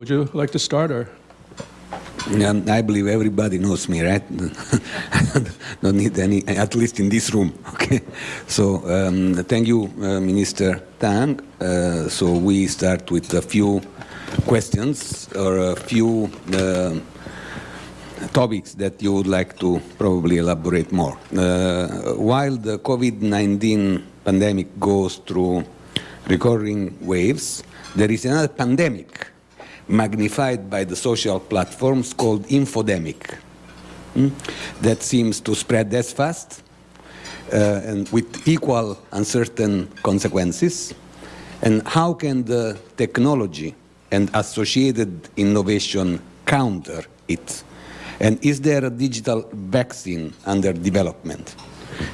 Would you like to start, or? Um, I believe everybody knows me, right? Don't need any, at least in this room, okay? So, um, thank you, uh, Minister Tang. Uh, so we start with a few questions or a few uh, topics that you would like to probably elaborate more. Uh, while the COVID-19 pandemic goes through recurring waves, there is another pandemic magnified by the social platforms called infodemic hmm, that seems to spread as fast uh, and with equal uncertain consequences. And how can the technology and associated innovation counter it? And is there a digital vaccine under development?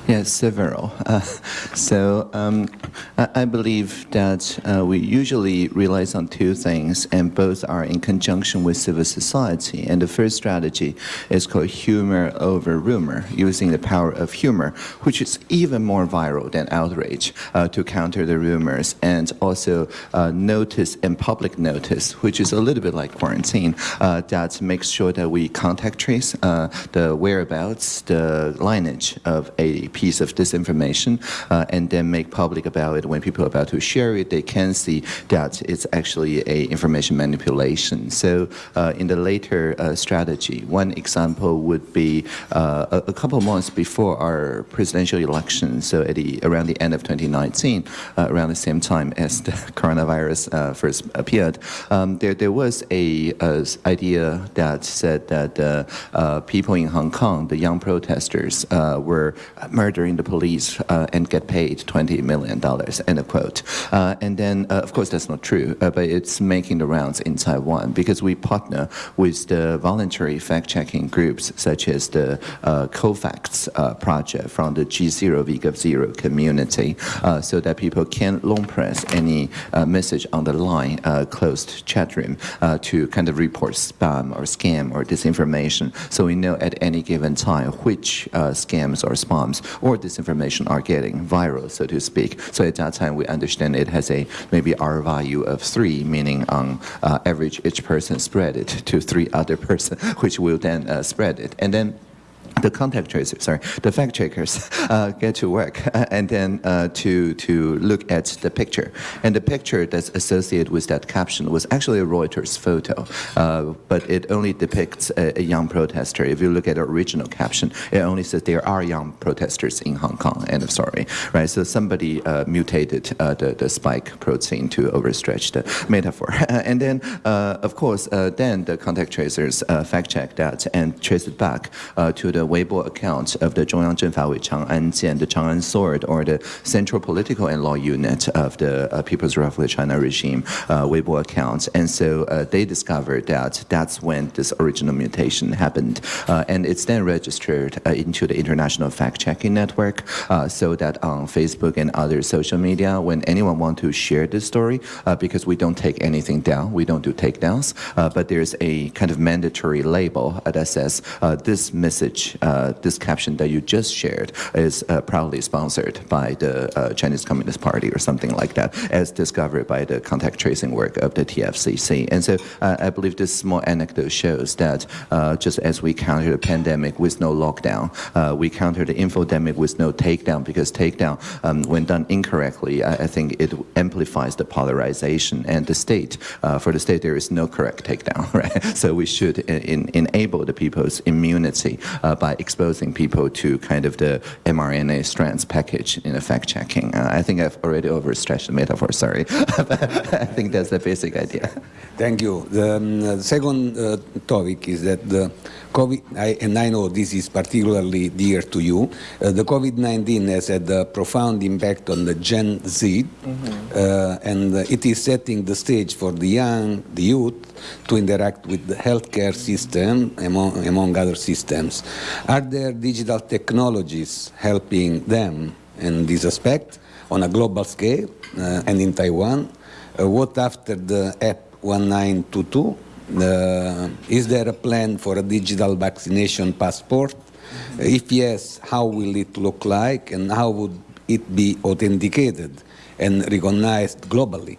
Yes, several. Uh, so um, I, I, believe that uh, we usually rely on two things, and both are in conjunction with civil society. And the first strategy is called humor over rumor, using the power of humor, which is even more viral than outrage, uh, to counter the rumors, and also uh, notice and public notice, which is a little bit like quarantine, uh, that makes sure that we contact trace uh, the whereabouts, the lineage of a piece of disinformation uh, and then make public about it. When people are about to share it they can see that it's actually a information manipulation. So uh, in the later uh, strategy one example would be uh, a, a, couple months before our presidential election so at the around the end of 2019 uh, around the same time as the coronavirus uh, first appeared um, there, there was a, a, idea that said that people in Hong Kong the young protesters were murdering the police uh, and get paid $20 million, end of quote. Uh, and then, uh, of course, that's not true, but it's making the rounds in Taiwan because we partner with the voluntary fact-checking groups such as the uh, COFACTS project from the G0 VGov0 community so that people can long press any message on the line, closed chat room to kind of report spam or scam or disinformation. So we know at any given time which scams or or disinformation are getting viral, so to speak. So at that time, we understand it has a maybe R value of three, meaning on uh, average, each person spread it to three other person, which will then uh, spread it. And then the contact tracers, sorry, the fact checkers uh, get to work and then uh, to to look at the picture. And the picture that's associated with that caption was actually a Reuters photo, uh, but it only depicts a, a, young protester. If you look at the original caption, it only says there are young protesters in Hong Kong. End of story, right? So somebody uh, mutated uh, the the spike protein to overstretch the metaphor. and then, uh, of course, then the contact tracers fact check that and trace it back to the Weibo account of the Zhongyang Zhengfawei Chang'an Jian, the Chang'an Sword, or the Central Political and Law Unit of the uh, People's Republic of China regime uh, Weibo account. And so uh, they discovered that that's when this original mutation happened. Uh, and it's then registered uh, into the International Fact-Checking Network uh, so that on Facebook and other social media, when anyone wants to share this story, because we don't take anything down, we don't do takedowns, but there's a kind of mandatory label that says this message uh, this caption that you just shared is uh, proudly sponsored by the uh, Chinese Communist Party or something like that, as discovered by the contact tracing work of the TFCC. And so I believe this small anecdote shows that just as we countered the pandemic with no lockdown, we countered the infodemic with no takedown because takedown, um, when done incorrectly, I, I, think it amplifies the polarization. And the state, uh, for the state, there is no correct takedown, right? So we should in, enable the people's immunity uh, by exposing people to kind of the mRNA strands package in fact checking. Uh, I think I've already overstretched the metaphor, sorry. I think that's the basic idea. Thank you. The, um, second uh, topic is that the COVID, I, and I know this is particularly dear to you, uh, the COVID-19 has had a profound impact on the Gen Z, mm -hmm. and it is setting the stage for the young, the youth, to interact with the healthcare system, among, among other systems. Are there digital technologies helping them in this aspect on a global scale uh, and in Taiwan? Uh, what after the app 1922? Uh, is there a plan for a digital vaccination passport? If yes, how will it look like and how would it be authenticated and recognized globally?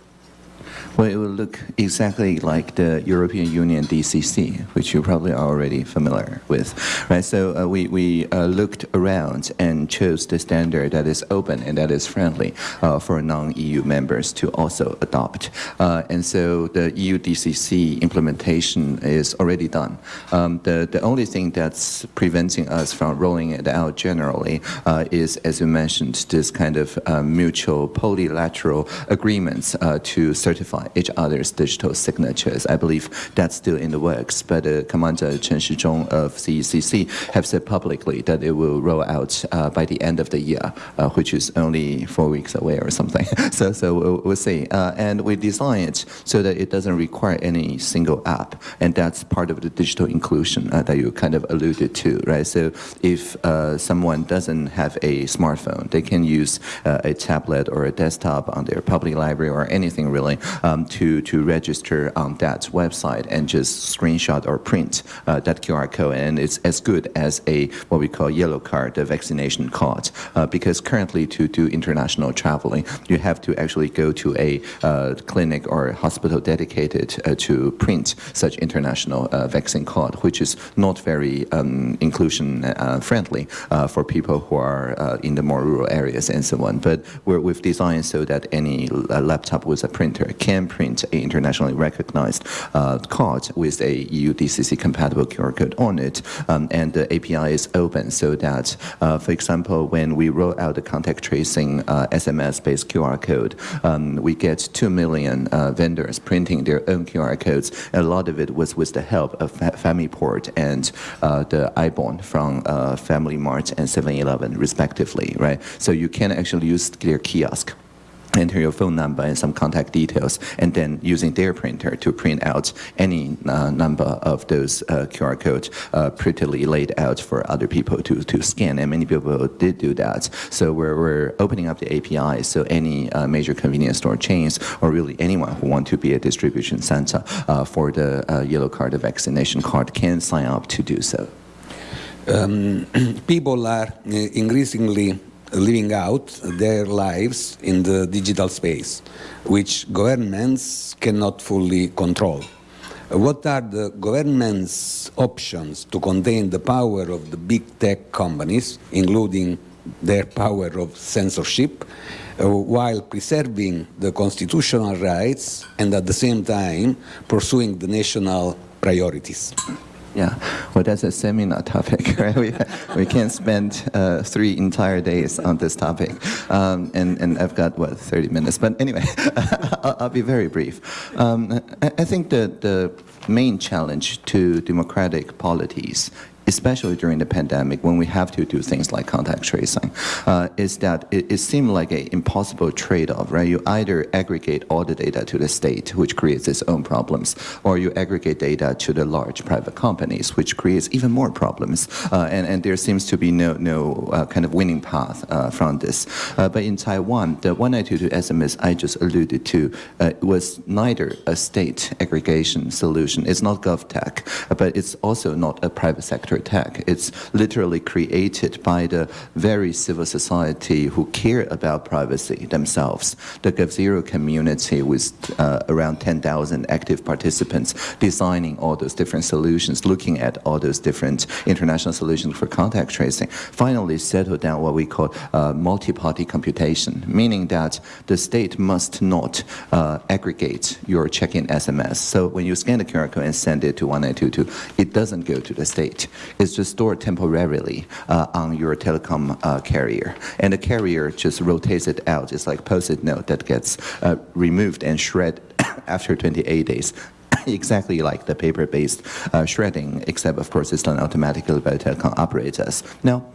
Well, it will look exactly like the European Union DCC, which you probably are already familiar with, right? So uh, we, we uh, looked around and chose the standard that is open and that is friendly uh, for non-EU members to also adopt. Uh, and so the EU DCC implementation is already done. Um, the, the only thing that's preventing us from rolling it out generally uh, is, as you mentioned, this kind of uh, mutual polylateral agreements to certify each other's digital signatures. I believe that's still in the works, but uh, Commander Chen Shizhong of CECC have said publicly that it will roll out uh, by the end of the year, uh, which is only four weeks away or something. so, so we'll, we'll see. And we design it so that it doesn't require any single app, and that's part of the digital inclusion that you kind of alluded to, right? So if someone doesn't have a smartphone, they can use a tablet or a desktop on their public library or anything really um, to, to register on that website and just screenshot or print uh, that QR code. And it's as good as a what we call yellow card, the vaccination card. Uh, because currently to do international traveling, you have to actually go to a uh, clinic or hospital dedicated uh, to print such international uh, vaccine card, which is not very um, inclusion uh, friendly for people who are in the more rural areas and so on. But we've designed so that any laptop with a printer can print an internationally recognized uh, card with a EU DCC compatible QR code on it, um, and the API is open so that, uh, for example, when we roll out the contact tracing uh, SMS-based QR code, um, we get 2 million uh, vendors printing their own QR codes. A lot of it was with the help of FamiPort and uh, the ibon from uh, Family Mart and 7-Eleven, respectively, right? So you can actually use their kiosk enter your phone number and some contact details, and then using their printer to print out any uh, number of those uh, QR codes uh, prettily laid out for other people to, to scan, and many people did do that. So we're, we're opening up the API so any uh, major convenience store chains or really anyone who want to be a distribution center uh, for the uh, yellow card the vaccination card can sign up to do so. Um, people are increasingly living out their lives in the digital space, which governments cannot fully control. What are the government's options to contain the power of the big tech companies, including their power of censorship, uh, while preserving the constitutional rights and at the same time pursuing the national priorities? Yeah, well, that's a seminar topic, right? We, we can't spend uh, three entire days on this topic. Um, and, and I've got, what, 30 minutes. But anyway, I'll, I'll, be very brief. Um, I, I think that the main challenge to democratic polities especially during the pandemic when we have to do things like contact tracing, uh, is that it, it seemed like an impossible trade-off, right? You either aggregate all the data to the state, which creates its own problems, or you aggregate data to the large private companies, which creates even more problems. Uh, and, and there seems to be no, no uh, kind of winning path uh, from this. Uh, but in Taiwan, the 1922 SMS I just alluded to uh, was neither a state aggregation solution, it's not GovTech, but it's also not a private sector attack. It's literally created by the very civil society who care about privacy themselves. The GovZero community with uh, around 10,000 active participants designing all those different solutions, looking at all those different international solutions for contact tracing, finally settled down what we call uh, multi-party computation, meaning that the state must not uh, aggregate your check-in SMS. So when you scan the QR code and send it to 1922, it doesn't go to the state is just stored temporarily uh, on your telecom uh, carrier. And the carrier just rotates it out. It's like post-it note that gets uh, removed and shredded after 28 days exactly like the paper-based uh, shredding, except of course it's done automatically by telecom operators. Now,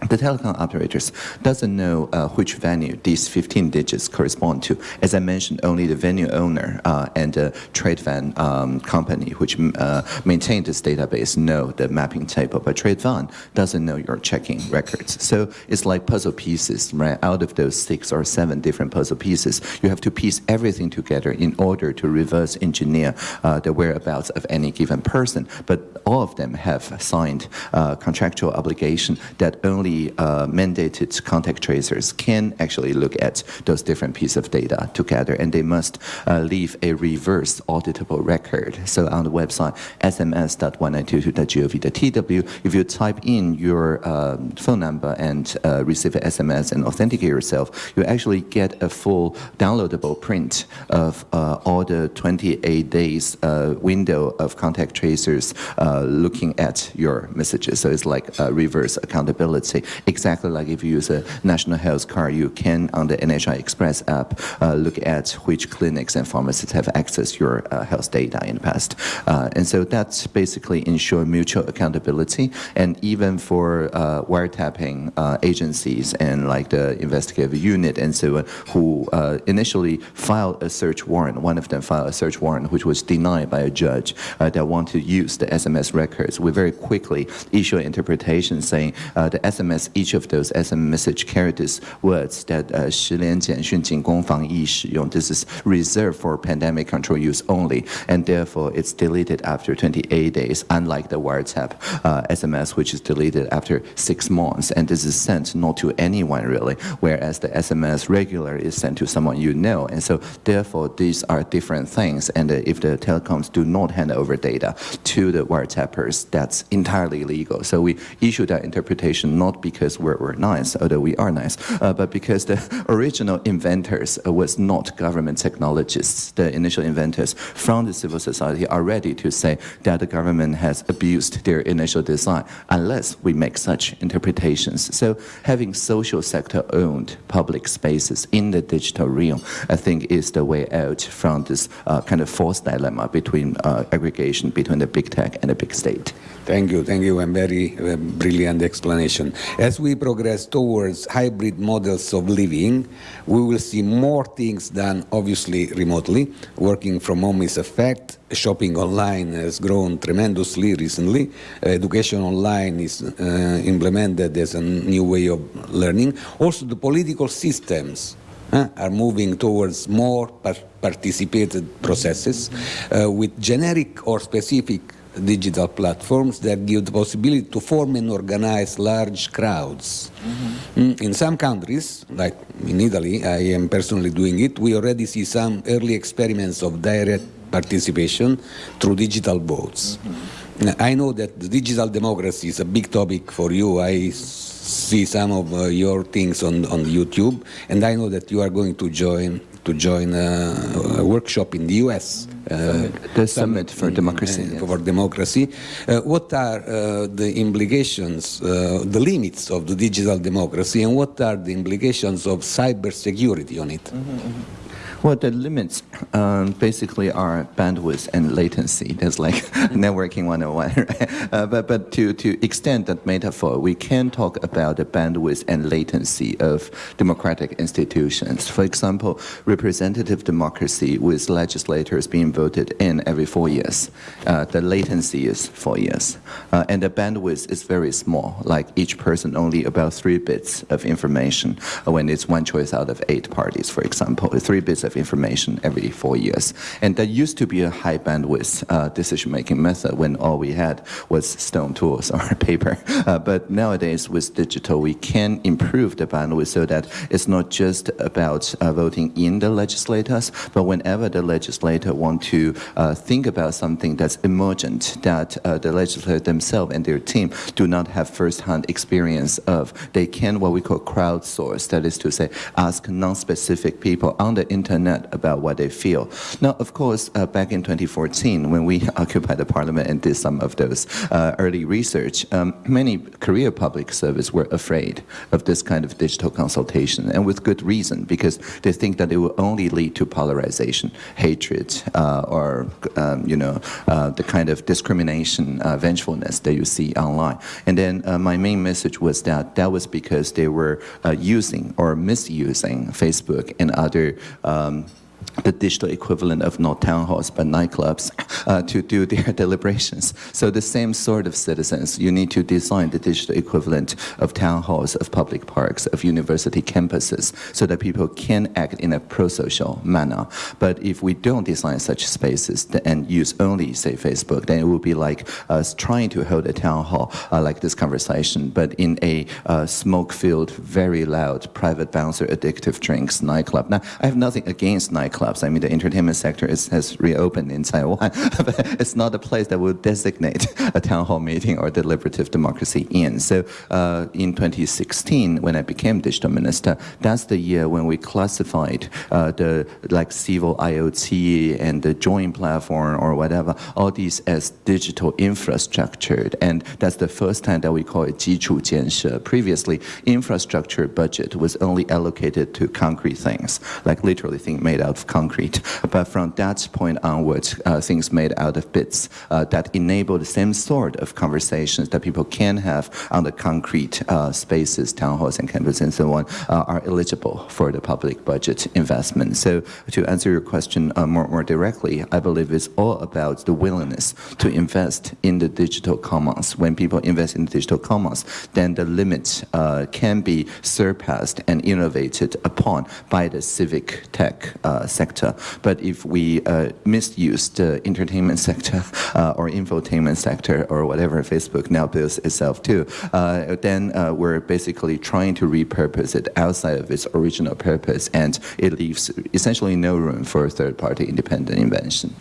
the telecom operators doesn't know uh, which venue these 15 digits correspond to. As I mentioned, only the venue owner uh, and the Trade-Van um, company which uh, maintain this database know the mapping table, but Trade-Van doesn't know your checking records. So it's like puzzle pieces, right? Out of those six or seven different puzzle pieces, you have to piece everything together in order to reverse engineer uh, the whereabouts of any given person. But all of them have signed uh, contractual obligation that only only uh, mandated contact tracers can actually look at those different pieces of data together, and they must uh, leave a reverse auditable record. So on the website sms.1922.gov.tw, if you type in your um, phone number and uh, receive an SMS and authenticate yourself, you actually get a full downloadable print of uh, all the 28 days uh, window of contact tracers uh, looking at your messages. So it's like reverse accountability. Exactly like if you use a national health card, you can on the NHI Express app uh, look at which clinics and pharmacies have accessed your uh, health data in the past. Uh, and so that's basically ensure mutual accountability. And even for uh, wiretapping uh, agencies and like the investigative unit and so on, who initially filed a search warrant, one of them filed a search warrant which was denied by a judge that want to use the SMS records. We very quickly issue an interpretation saying the SMS, as each of those SMS message characters words that uh, 实联简讯仅供防疫使用. This is reserved for pandemic control use only, and therefore it's deleted after 28 days, unlike the WhatsApp uh, SMS, which is deleted after six months. And this is sent not to anyone really, whereas the SMS regular is sent to someone you know. And so therefore these are different things. And uh, if the telecoms do not hand over data to the wiretappers, that's entirely legal. So we issue that interpretation not because we're, we're nice, although we are nice, uh, but because the original inventors was not government technologists. The initial inventors from the civil society are ready to say that the government has abused their initial design unless we make such interpretations. So having social sector owned public spaces in the digital realm, I think is the way out from this uh, kind of false dilemma between uh, aggregation between the big tech and the big state. Thank you, thank you, and very uh, brilliant explanation. As we progress towards hybrid models of living, we will see more things done obviously remotely. Working from home is a fact. Shopping online has grown tremendously recently. education online is uh, implemented as a new way of learning. Also, the political systems uh, are moving towards more par participated processes uh, with generic or specific digital platforms that give the possibility to form and organize large crowds. Mm -hmm. In some countries, like in Italy, I am personally doing it, we already see some early experiments of direct participation through digital votes. Mm -hmm. I know that the digital democracy is a big topic for you. I see some of uh, your things on, on YouTube, and I know that you are going to join to join a, a workshop in the U.S. Uh, the Summit for Democracy. Uh, for democracy. Uh, what are uh, the implications, uh, the limits of the digital democracy, and what are the implications of cybersecurity on it? Mm -hmm. Well, the limits um, basically are bandwidth and latency. That's like networking 101, right? Uh, but but to, to extend that metaphor, we can talk about the bandwidth and latency of democratic institutions. For example, representative democracy with legislators being voted in every four years. Uh, the latency is four years. Uh, and the bandwidth is very small, like each person only about three bits of information when it's one choice out of eight parties, for example. Three bits of information every four years. And that used to be a high bandwidth uh, decision-making method when all we had was stone tools or paper. Uh, but nowadays with digital, we can improve the bandwidth so that it's not just about uh, voting in the legislators, but whenever the legislator want to uh, think about something that's emergent, that uh, the legislator themselves and their team do not have first-hand experience of, they can what we call crowdsource, that is to say, ask non-specific people on the internet about what they feel. Now, of course, uh, back in 2014, when we occupied the parliament and did some of those uh, early research, um, many career public service were afraid of this kind of digital consultation, and with good reason, because they think that it will only lead to polarization, hatred, uh, or, um, you know, uh, the kind of discrimination, uh, vengefulness that you see online. And then uh, my main message was that that was because they were using or misusing Facebook and other um, um, the digital equivalent of not town halls but nightclubs uh, to do their deliberations. So the same sort of citizens, you need to design the digital equivalent of town halls, of public parks, of university campuses, so that people can act in a pro-social manner. But if we don't design such spaces and use only, say, Facebook, then it would be like us trying to hold a town hall uh, like this conversation, but in a uh, smoke-filled, very loud, private bouncer, addictive drinks nightclub. Now, I have nothing against nightclubs. I mean, the entertainment sector is, has reopened in Taiwan, but it's not a place that would designate a town hall meeting or deliberative democracy in. So uh, in 2016, when I became digital minister, that's the year when we classified uh, the like civil IoT and the joint platform or whatever, all these as digital infrastructure. And that's the first time that we call it 基础建设. Previously, infrastructure budget was only allocated to concrete things, like literally things made out concrete. But from that point onwards, uh, things made out of bits uh, that enable the same sort of conversations that people can have on the concrete uh, spaces, town halls and campuses and so on, uh, are eligible for the public budget investment. So to answer your question uh, more, more directly, I believe it's all about the willingness to invest in the digital commons. When people invest in the digital commons, then the limits can be surpassed and innovated upon by the civic tech uh, sector. But if we uh, misuse the entertainment sector uh, or infotainment sector or whatever Facebook now builds itself to, uh, then we're basically trying to repurpose it outside of its original purpose, and it leaves essentially no room for third-party independent invention.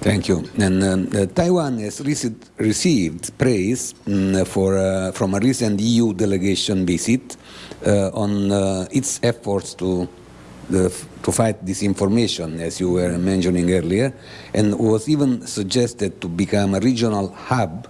Thank you. And um, uh, Taiwan has received, received praise mm, for, uh, from a recent EU delegation visit uh, on its efforts to, the, to fight disinformation, as you were mentioning earlier, and was even suggested to become a regional hub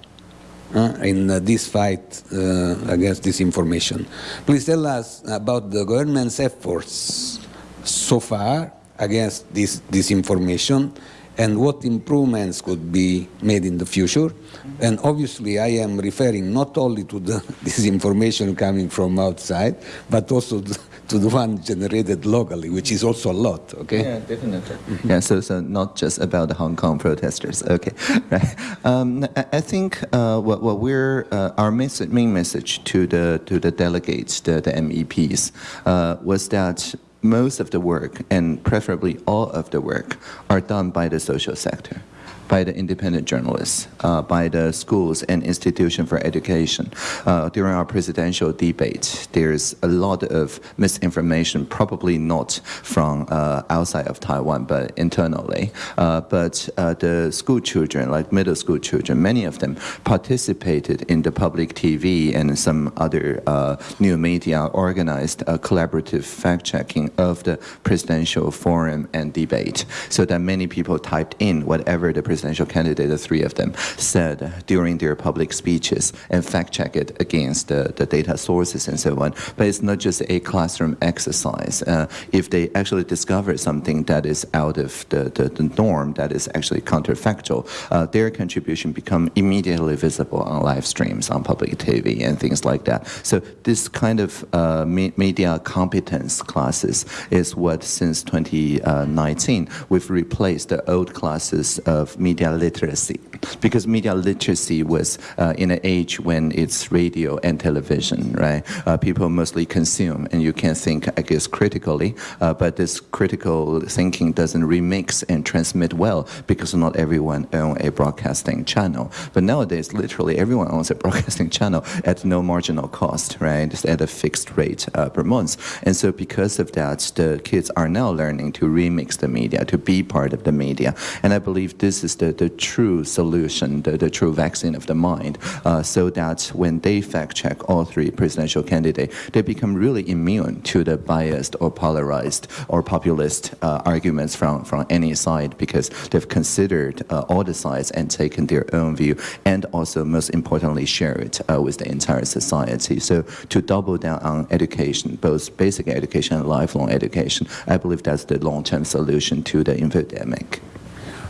uh, in uh, this fight uh, against disinformation. Please tell us about the government's efforts so far against this disinformation and what improvements could be made in the future. And obviously I am referring not only to the disinformation coming from outside, but also to the one generated locally, which is also a lot, okay? Yeah, definitely. yeah, so, so not just about the Hong Kong protesters, okay, right. Um, I, I think uh, what, what we're, uh, our message, main message to the, to the delegates, the, the MEPs, uh, was that most of the work, and preferably all of the work, are done by the social sector by the independent journalists, uh, by the schools and institution for education. Uh, during our presidential debate, there's a lot of misinformation, probably not from uh, outside of Taiwan, but internally. Uh, but uh, the school children, like middle school children, many of them participated in the public TV and some other uh, new media organized a collaborative fact-checking of the presidential forum and debate, so that many people typed in whatever the presidential candidate, three of them, said during their public speeches and fact-check it against the, the data sources and so on. But it's not just a classroom exercise. Uh, if they actually discover something that is out of the, the, the norm, that is actually counterfactual, uh, their contribution become immediately visible on live streams, on public TV and things like that. So this kind of uh, me media competence classes is what since 2019 we've replaced the old classes of media literacy because media literacy was uh, in an age when it's radio and television, right? Uh, people mostly consume and you can think, I guess, critically, uh, but this critical thinking doesn't remix and transmit well because not everyone owns a broadcasting channel. But nowadays, literally everyone owns a broadcasting channel at no marginal cost, right? Just at a fixed rate uh, per month. And so because of that, the kids are now learning to remix the media, to be part of the media. And I believe this is the, the true solution, the, the true vaccine of the mind, uh, so that when they fact check all three presidential candidates, they become really immune to the biased or polarized or populist uh, arguments from, from any side because they've considered uh, all the sides and taken their own view and also most importantly share it uh, with the entire society. So to double down on education, both basic education and lifelong education, I believe that's the long-term solution to the infodemic.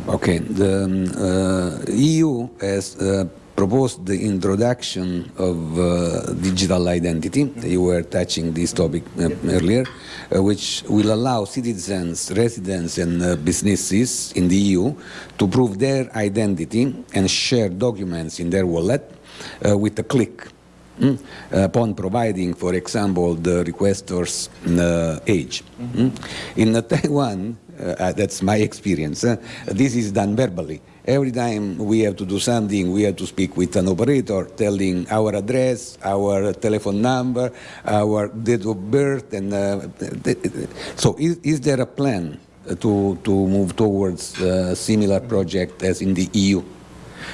Okay, the um, uh, EU has uh, proposed the introduction of uh, digital identity. You were touching this topic uh, earlier, uh, which will allow citizens, residents, and uh, businesses in the EU to prove their identity and share documents in their wallet uh, with a click. mm, upon providing, for example, the requestor's uh, age. Mm. In uh, Taiwan, uh, that's my experience, uh, this is done verbally. Every time we have to do something, we have to speak with an operator telling our address, our telephone number, our date of birth, and uh, so is, is there a plan uh, to, to move towards a similar project as in the EU?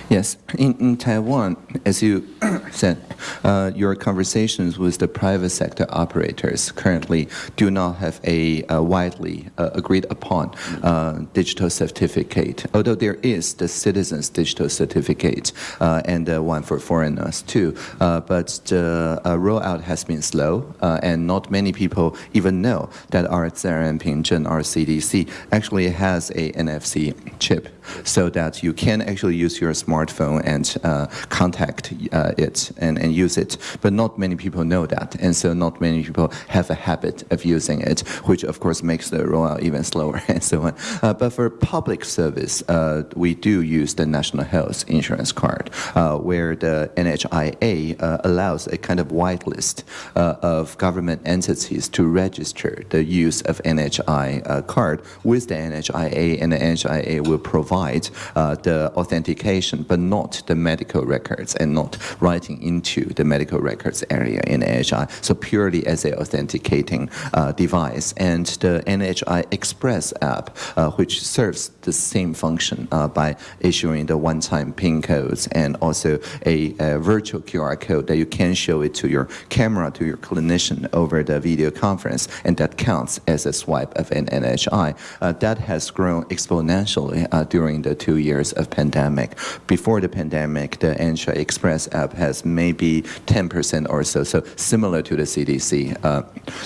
Yes, in, in Taiwan, as you said, uh, your conversations with the private sector operators currently do not have a, uh widely uh, agreed upon uh, digital certificate, although there is the citizens digital certificate uh, and one for foreigners too. Uh, but the uh, rollout has been slow, and not many people even know that our Pingzheng, our CDC, actually has a NFC chip so that you can actually use your smartphone and uh, contact uh, it and, and use it. But not many people know that, and so not many people have a habit of using it, which of course makes the rollout even slower and so on. Uh, but for public service, uh, we do use the National Health Insurance Card, uh, where the NHIA uh, allows a kind of whitelist of government entities to register the use of NHI card with the NHIA, and the NHIA will provide the authentication, but not the medical records and not writing into the medical records area in NHI. So purely as a authenticating uh, device. And the NHI Express app, uh, which serves the same function uh, by issuing the one-time PIN codes and also a, a virtual QR code that you can show it to your camera, to your clinician over the video conference, and that counts as a swipe of an NHI. Uh, that has grown exponentially uh, during the two years of pandemic. Before the pandemic, the NHI Express app has maybe 10% or so, so similar to the CDC, uh,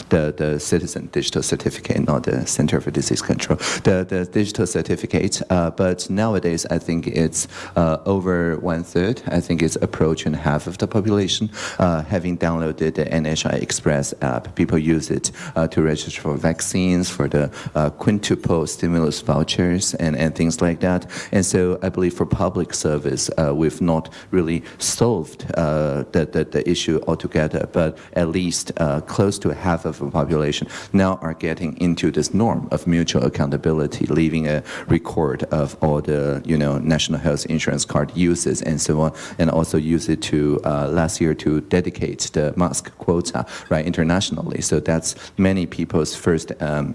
the, the Citizen Digital Certificate, not the Center for Disease Control, the, the digital certificate. Uh, but nowadays, I think it's uh, over one third. I think it's approaching half of the population uh, having downloaded the NHI Express app. People use it uh, to register for vaccines, for the uh, quintuple stimulus vouchers, and, and things like that. And so I believe for public service, uh, we've not really solved uh, the, the, the issue altogether, but at least uh, close to half of the population now are getting into this norm of mutual accountability, leaving a record of all the you know national health insurance card uses and so on, and also use it to last year to dedicate the mask quota right internationally. So that's many people's first. Um,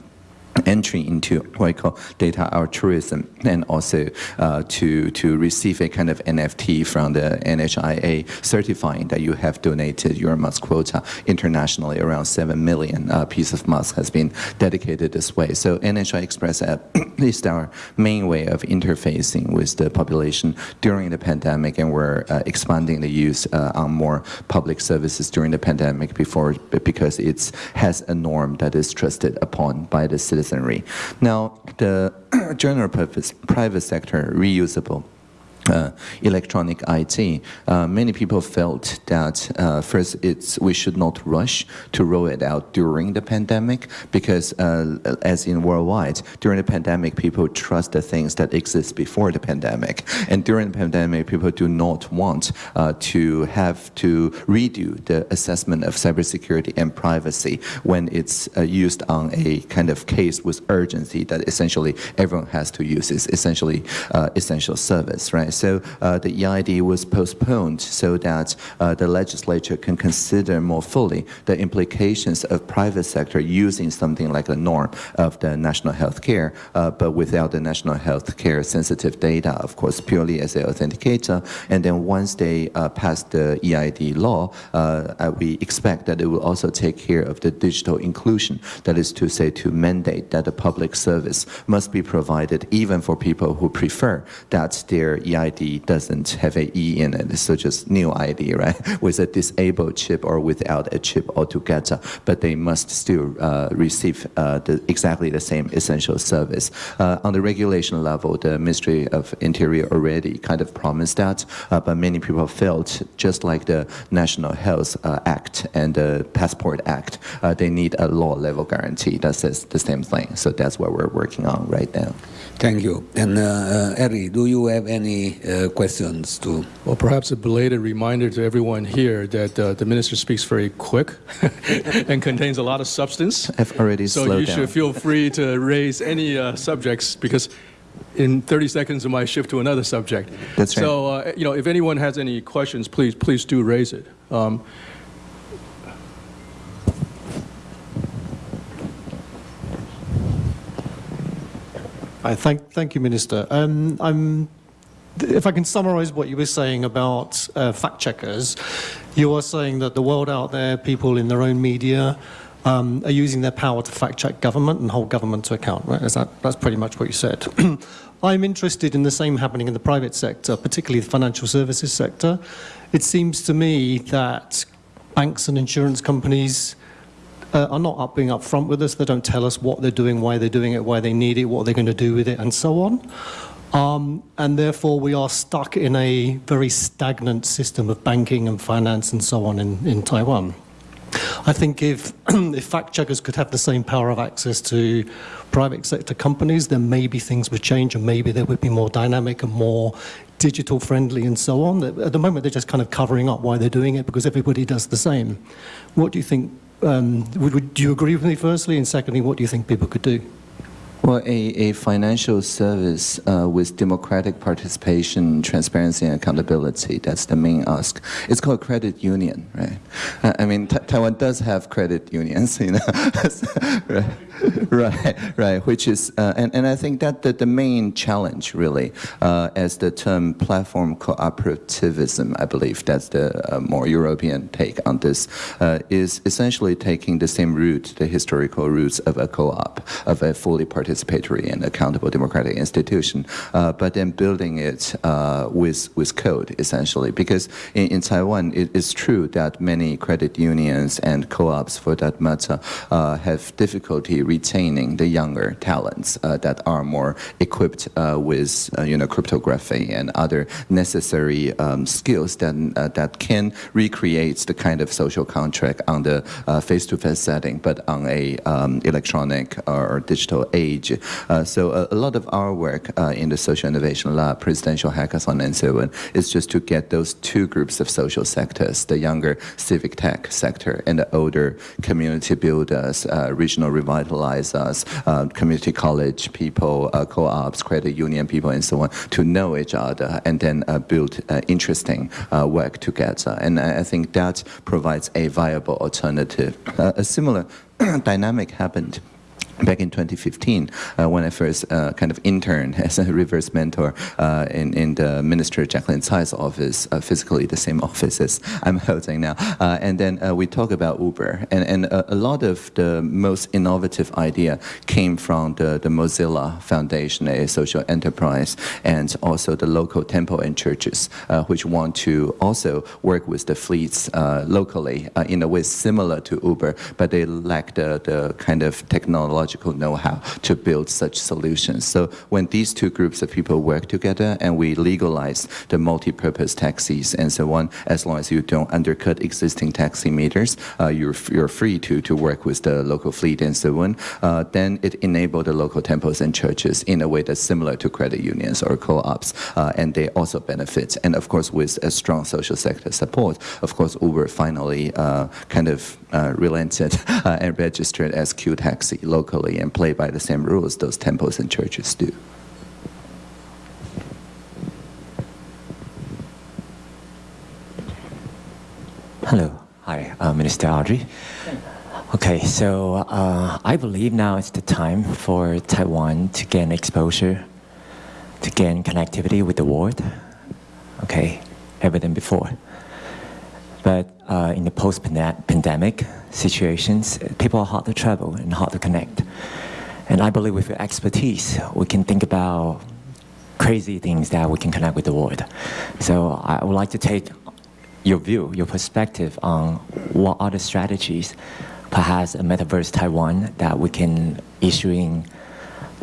entry into what I call data altruism and also uh, to, to receive a kind of NFT from the NHIA certifying that you have donated your mask quota internationally. Around 7 million uh, piece of mask has been dedicated this way. So NHI Express app is our main way of interfacing with the population during the pandemic and we're uh, expanding the use uh, on more public services during the pandemic before because it has a norm that is trusted upon by the citizens citizenry. Now, the general purpose private sector reusable uh, electronic IT, uh, many people felt that uh, first it's we should not rush to roll it out during the pandemic because uh, as in worldwide during the pandemic people trust the things that exist before the pandemic. And during the pandemic people do not want uh, to have to redo the assessment of cybersecurity and privacy when it's used on a kind of case with urgency that essentially everyone has to use. Is essentially essential service right so uh, the EID was postponed so that uh, the legislature can consider more fully the implications of private sector using something like a norm of the national health care, uh, but without the national health care sensitive data, of course, purely as an authenticator. And then once they pass the EID law, we expect that it will also take care of the digital inclusion. That is to say, to mandate that the public service must be provided even for people who prefer that their EID ID doesn't have a E in it, so just new ID, right? With a disabled chip or without a chip altogether, but they must still uh, receive uh, the, exactly the same essential service. Uh, on the regulation level, the Ministry of Interior already kind of promised that, uh, but many people felt just like the National Health uh, Act and the Passport Act, uh, they need a law level guarantee that says the same thing. So that's what we're working on right now. Thank you. And uh, uh, Harry, do you have any uh, questions to? Well, perhaps a belated reminder to everyone here that uh, the minister speaks very quick and contains a lot of substance. I've already So slowed you should feel free to raise any uh, subjects because in 30 seconds I might shift to another subject. That's right. So, uh, you know, if anyone has any questions, please, please do raise it. Um, Hi, thank, thank you, Minister. Um, I'm, if I can summarize what you were saying about uh, fact checkers, you are saying that the world out there, people in their own media, um, are using their power to fact check government and hold government to account, right? Is that, that's pretty much what you said. I'm interested in the same happening in the private sector, particularly the financial services sector. It seems to me that banks and insurance companies uh, are not up being upfront with us. They don't tell us what they're doing, why they're doing it, why they need it, what they're going to do with it, and so on. Um, and therefore, we are stuck in a very stagnant system of banking and finance and so on in, in Taiwan. I think if, if fact checkers could have the same power of access to private sector companies, then maybe things would change and maybe they would be more dynamic and more digital friendly and so on. At the moment, they're just kind of covering up why they're doing it because everybody does the same. What do you think? Um, would, would, do you agree with me, firstly? And secondly, what do you think people could do? Well, a, a financial service uh, with democratic participation, transparency, and accountability, that's the main ask. It's called credit union, right? Uh, I mean, Ta- Taiwan does have credit unions, you know, right, right, right, which is, uh, and, and I think that the, the main challenge, really, uh, as the term platform cooperativism, I believe that's the uh, more European take on this, uh, is essentially taking the same route, the historical roots of a co-op, of a fully participatory and accountable democratic institution, uh, but then building it uh, with, with code, essentially. Because in, in Taiwan, it is true that many credit unions and co-ops, for that matter, have difficulty retaining the younger talents uh, that are more equipped uh, with, uh, you know, cryptography and other necessary um, skills that, that can recreate the kind of social contract on the face-to-face setting, but on a um, electronic or digital age. So a, a lot of our work in the Social Innovation Lab, Presidential Hackathon and so on, is just to get those two groups of social sectors, the younger civic tech sector and the older community builders, uh, regional revitalizers, uh, community college people, uh, co-ops, credit union people, and so on, to know each other and then uh, build uh, interesting uh, work together. And I think that provides a viable alternative. A similar dynamic happened back in 2015 uh, when I first uh, kind of interned as a reverse mentor uh, in, in the Minister Jaclyn Tsai's office, uh, physically the same office as I'm holding now. Uh, and then uh, we talk about Uber. And, and a, lot of the most innovative idea came from the, the Mozilla Foundation, a social enterprise, and also the local temple and churches, which want to also work with the fleets locally in a way similar to Uber, but they lack the, the kind of technological know-how to build such solutions. So when these two groups of people work together and we legalize the multi-purpose taxis and so on, as long as you don't undercut existing taxi meters, uh, you're, you're free to, to work with the local fleet and so on, uh, then it enabled the local temples and churches in a way that's similar to credit unions or co-ops, uh, and they also benefit. And of course, with a strong social sector support, of course, Uber finally uh, kind of uh, relented uh, and registered as Q Taxi locally and play by the same rules those temples and churches do. Hello. Hi, uh, Minister Audrey. Okay, so uh, I believe now is the time for Taiwan to gain exposure, to gain connectivity with the world. Okay, ever than before. But uh, in the post-pandemic situations, people are hard to travel and hard to connect. And I believe with your expertise, we can think about crazy things that we can connect with the world. So I would like to take your view, your perspective on what are the strategies, perhaps a metaverse Taiwan that we can issuing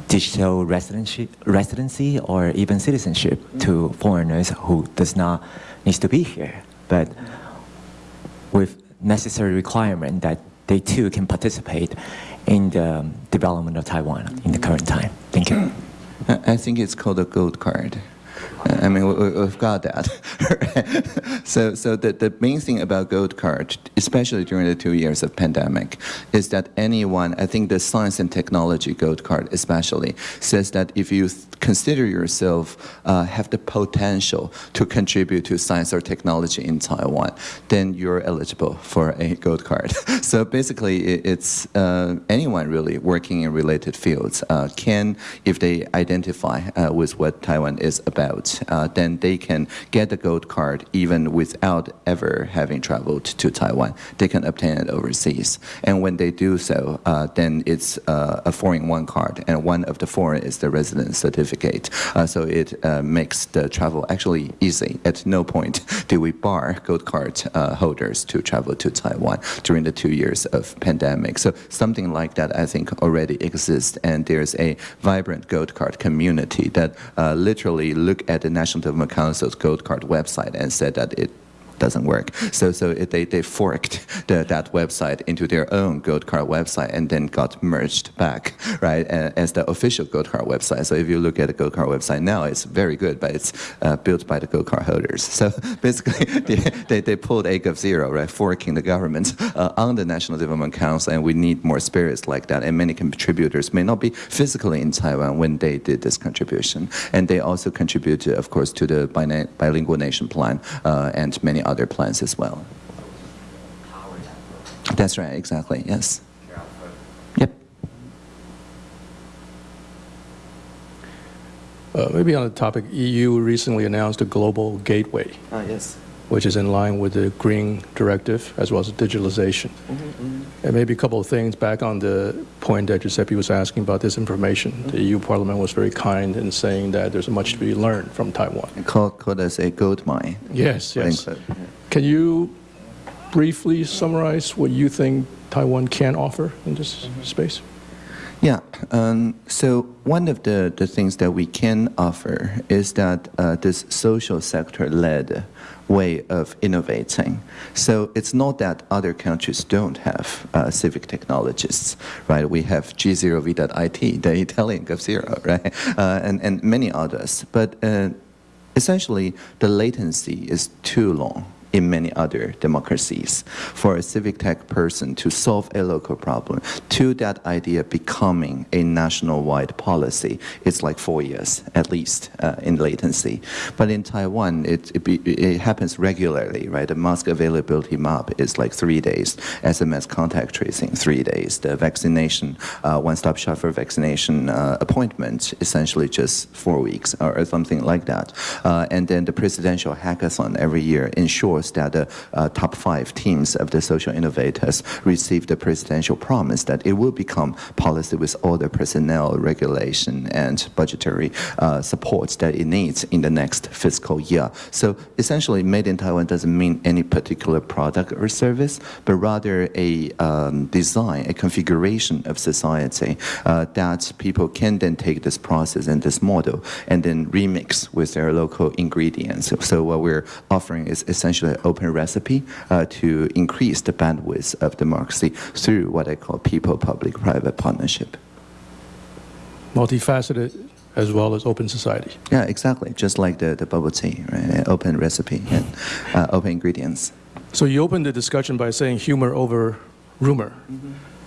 digital residency, residency or even citizenship to foreigners who does not needs to be here, but with necessary requirement that they too can participate in the development of Taiwan in the current time. Thank you. I think it's called a gold card. I mean, we- we've got that. so, so the, the main thing about gold card, especially during the two years of pandemic, is that anyone, I think the science and technology gold card especially, says that if you consider yourself uh, have the potential to contribute to science or technology in Taiwan, then you're eligible for a gold card. so basically, it's uh, anyone really working in related fields uh, can, if they identify uh, with what Taiwan is about, uh, then they can get the gold card even without ever having traveled to Taiwan. They can obtain it overseas. And when they do so, uh, then it's uh, a four-in-one card, and one of the four is the residence certificate. Uh, so it uh, makes the travel actually easy. At no point do we bar gold card holders to travel to Taiwan during the two years of pandemic. So something like that, I think, already exists, and there's a vibrant gold card community that literally look at the National Development Council's gold card website and said that it doesn't work. So, so it, they, they forked the, that website into their own Gold Card website and then got merged back, right, as the official Gold Card website. So if you look at the Gold Card website now, it's very good, but it's uh, built by the Gold Card holders. So basically, they, they, they pulled of zero, right, forking the government uh, on the National Development Council, and we need more spirits like that. And many contributors may not be physically in Taiwan when they did this contribution. And they also contributed, of course, to the bilingual nation plan uh, and many other plans as well. That's right, exactly, yes. Yep. Uh, maybe on the topic, EU recently announced a global gateway, Ah, yes. Which is in line with the Green Directive as well as digitalization. And maybe a couple of things back on the point that Giuseppe was asking about disinformation. The EU Parliament was very kind in saying that there's much to be learned from Taiwan. Called, called as a gold mine. Yes, yes. unquote. Can you briefly summarize what you think Taiwan can offer in this space? Yeah. Um, so one of the, the things that we can offer is that uh, this social sector-led way of innovating. So it's not that other countries don't have uh, civic technologists, right? We have G0V.IT, the Italian GovZero, right? Uh, and, and many others. But uh, essentially, the latency is too long in many other democracies. For a civic tech person to solve a local problem to that idea becoming a national-wide policy it's like four years at least uh, in latency. But in taiwan it, it, be, it happens regularly right? The mask availability map is like three days. Sms contact tracing three days. The vaccination uh, one-stop shop for vaccination uh, appointment essentially just four weeks or, or something like that. Uh, and then the presidential hackathon every year ensures that the uh, top five teams of the social innovators received the presidential promise that it will become policy with all the personnel, regulation, and budgetary uh, supports that it needs in the next fiscal year. So essentially, made in Taiwan doesn't mean any particular product or service, but rather a um, design, a configuration of society uh, that people can then take this process and this model and then remix with their local ingredients. So, so what we're offering is essentially open recipe uh, to increase the bandwidth of democracy through what I call people-public-private partnership. Multifaceted as well as open society. Yeah, exactly. Just like the, the bubble tea, right? Open recipe and uh, open ingredients. So you opened the discussion by saying humor over rumor.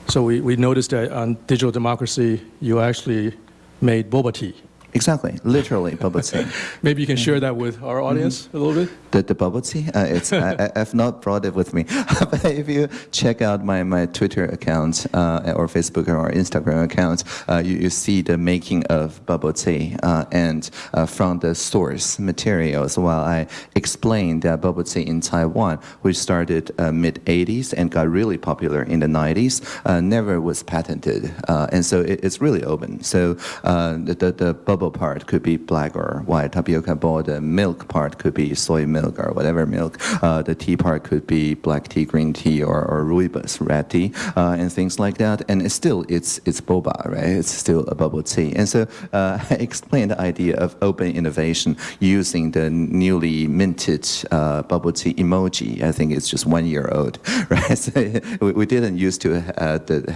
So we, we noticed that on digital democracy, you actually made boba tea. Exactly, literally bubble tea. Maybe you can share that with our audience a little bit? The, the bubble tea, uh, it's, I, I've not brought it with me. but if you check out my, my Twitter account uh, or Facebook or Instagram account, uh, you, you see the making of bubble tea. Uh, and uh, from the source materials, while I explained that bubble tea in Taiwan, which started uh, mid 80s and got really popular in the 90s, uh, never was patented. Uh, and so it, it's really open. So uh, the, the, the bubble part could be black or white. Tapioca ball, the milk part could be soy milk or whatever milk. Uh, the tea part could be black tea, green tea, or, or rooibos, red tea, uh, and things like that. And it's still, it's, it's boba, right? It's still a bubble tea. And so uh, I explained the idea of open innovation using the newly minted uh, bubble tea emoji. I think it's just one year old, right? So we, we didn't used to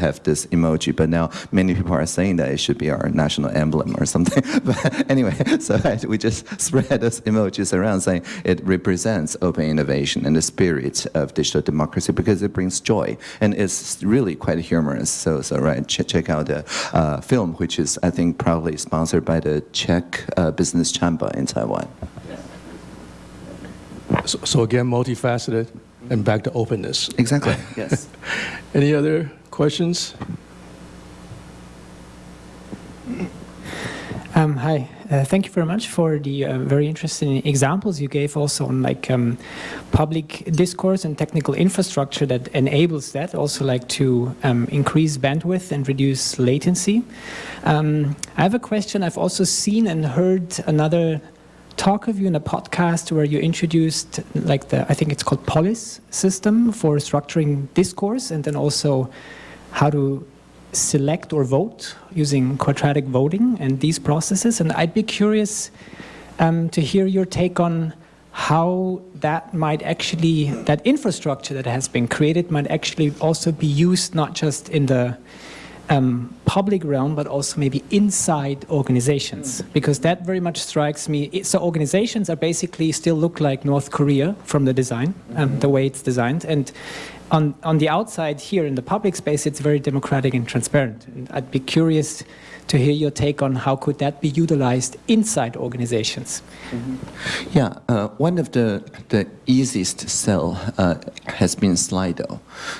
have this emoji, but now many people are saying that it should be our national emblem or something. but anyway, so we just spread those emojis around saying it represents open innovation and the spirit of digital democracy because it brings joy and it's really quite humorous. So, so right, ch check out the uh, film, which is I think proudly sponsored by the Czech uh, Business Chamber in Taiwan. So, so again, multifaceted and back to openness. Exactly. yes. Any other questions? Um, hi, uh, thank you very much for the uh, very interesting examples you gave also on like um, public discourse and technical infrastructure that enables that, also like to um, increase bandwidth and reduce latency. Um, I have a question. I've also seen and heard another talk of you in a podcast where you introduced like the, I think it's called Polis system for structuring discourse and then also how to select or vote using quadratic voting and these processes. And I'd be curious um, to hear your take on how that might actually, that infrastructure that has been created might actually also be used not just in the um, public realm, but also maybe inside organizations, because that very much strikes me. So organizations are basically still look like North Korea from the design, um, the way it's designed, and on, on the outside here in the public space, it's very democratic and transparent. And I'd be curious to hear your take on how could that be utilized inside organizations. Mm -hmm. Yeah, uh, one of the, the easiest sell uh, has been Slido.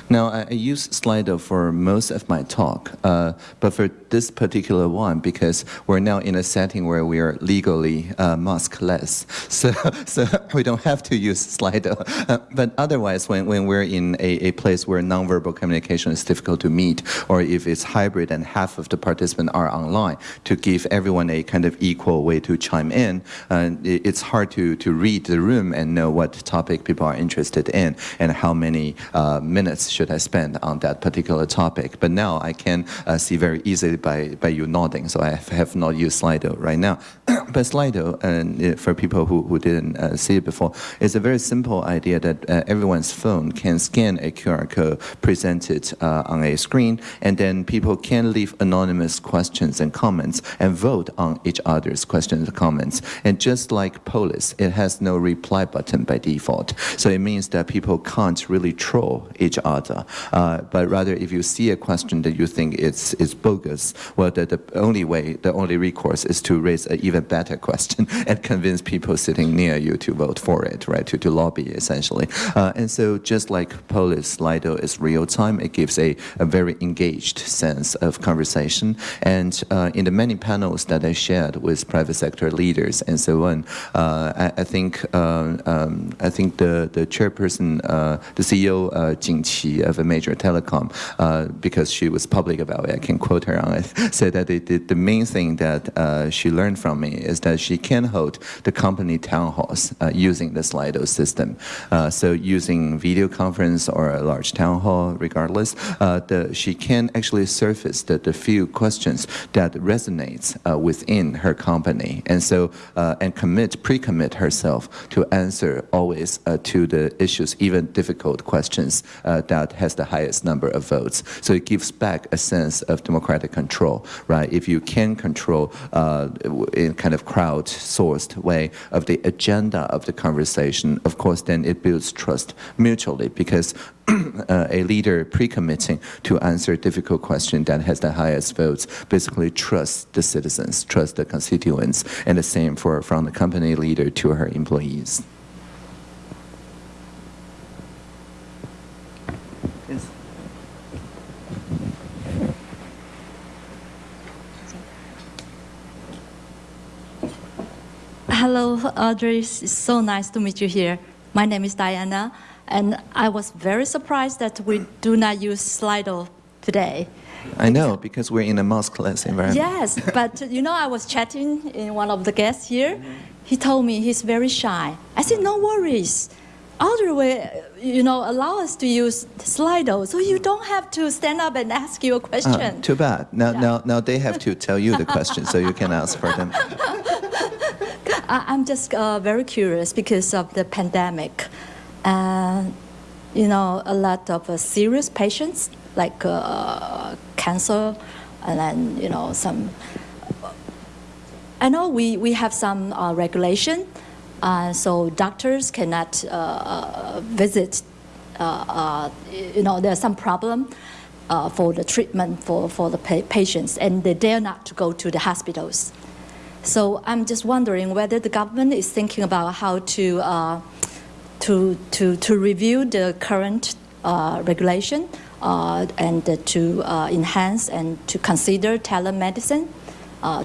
Now, I, I, use Slido for most of my talk, uh, but for this particular one, because we're now in a setting where we are legally uh, maskless, so, so we don't have to use Slido. Uh, but otherwise, when, when we're in a, a place where nonverbal communication is difficult to meet, or if it's hybrid and half of the participants are online, to give everyone a kind of equal way to chime in, uh, it's hard to, to read the room and know what topic people are interested in and how many uh, minutes should I spend on that particular topic. But now I can uh, see very easily by, by you nodding, so I have not used Slido right now. but Slido, uh, for people who, who didn't uh, see it before, is a very simple idea that uh, everyone's phone can scan a QR code presented uh, on a screen, and then people can leave anonymous questions and comments and vote on each other's questions and comments. And just like Polis, it has no reply button by default. So it means that people can't really troll each other. Uh, but rather, if you see a question that you think it's, it's bogus, well, the, the only way, the only recourse is to raise an even better question and convince people sitting near you to vote for it, right, to, to lobby, essentially. Uh, and so just like Polis, Slido is real time, it gives a, a very engaged sense of conversation. And uh, in the many panels that I shared with private sector leaders and so on, uh, I, I, think uh, um, I think the the chairperson, uh, the CEO Jing Qi of a major telecom, because she was public about it, I can quote her on it, said that the, the, the main thing that she learned from me is that she can hold the company town halls using the Slido system. So using video conference or a large town hall, regardless, the, she can actually surface the, the few questions that resonates within her company, and so and commit, pre-commit herself to answer always uh, to the issues, even difficult questions uh, that has the highest number of votes. So it gives back a sense of democratic control, right? If you can control uh, in kind of crowd-sourced way of the agenda of the conversation, of course, then it builds trust mutually because uh, Uh, a leader pre-committing to answer a difficult question that has the highest votes basically trusts the citizens, trust the constituents, and the same for from the company leader to her employees. Hello, Audrey. It's so nice to meet you here. My name is Diana, and I was very surprised that we do not use Slido today. I know, because we're in a maskless environment. Yes, but you know, I was chatting in one of the guests here. He told me he's very shy. I said, no worries. Audrey will, you know, allow us to use Slido, so you don't have to stand up and ask you a Ah, question. too bad. Now, now, now they have to tell you the question, so you can ask for them. I- I'm just uh, very curious because of the pandemic. And, you know, a lot of uh, serious patients like uh, cancer and then, you know, some. I know we, we have some uh, regulation, uh, so doctors cannot uh, uh, visit, uh, uh, you know, there's some problem. Uh, for the treatment for, for the pa- patients, and they dare not to go to the hospitals. So I'm just wondering whether the government is thinking about how to uh, to, to, to review the current uh, regulation uh, and to uh, enhance and to consider telemedicine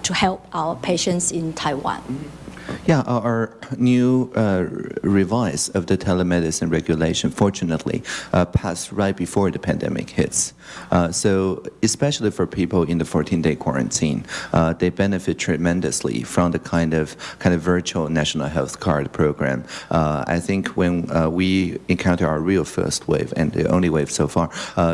to help our patients in Taiwan. Yeah, our new uh, revise of the telemedicine regulation, fortunately, uh, passed right before the pandemic hits. Uh, so, especially for people in the 14-day quarantine, uh, they benefit tremendously from the kind of kind of virtual national health card program. Uh, I think when uh, we encounter our real first wave and the only wave so far,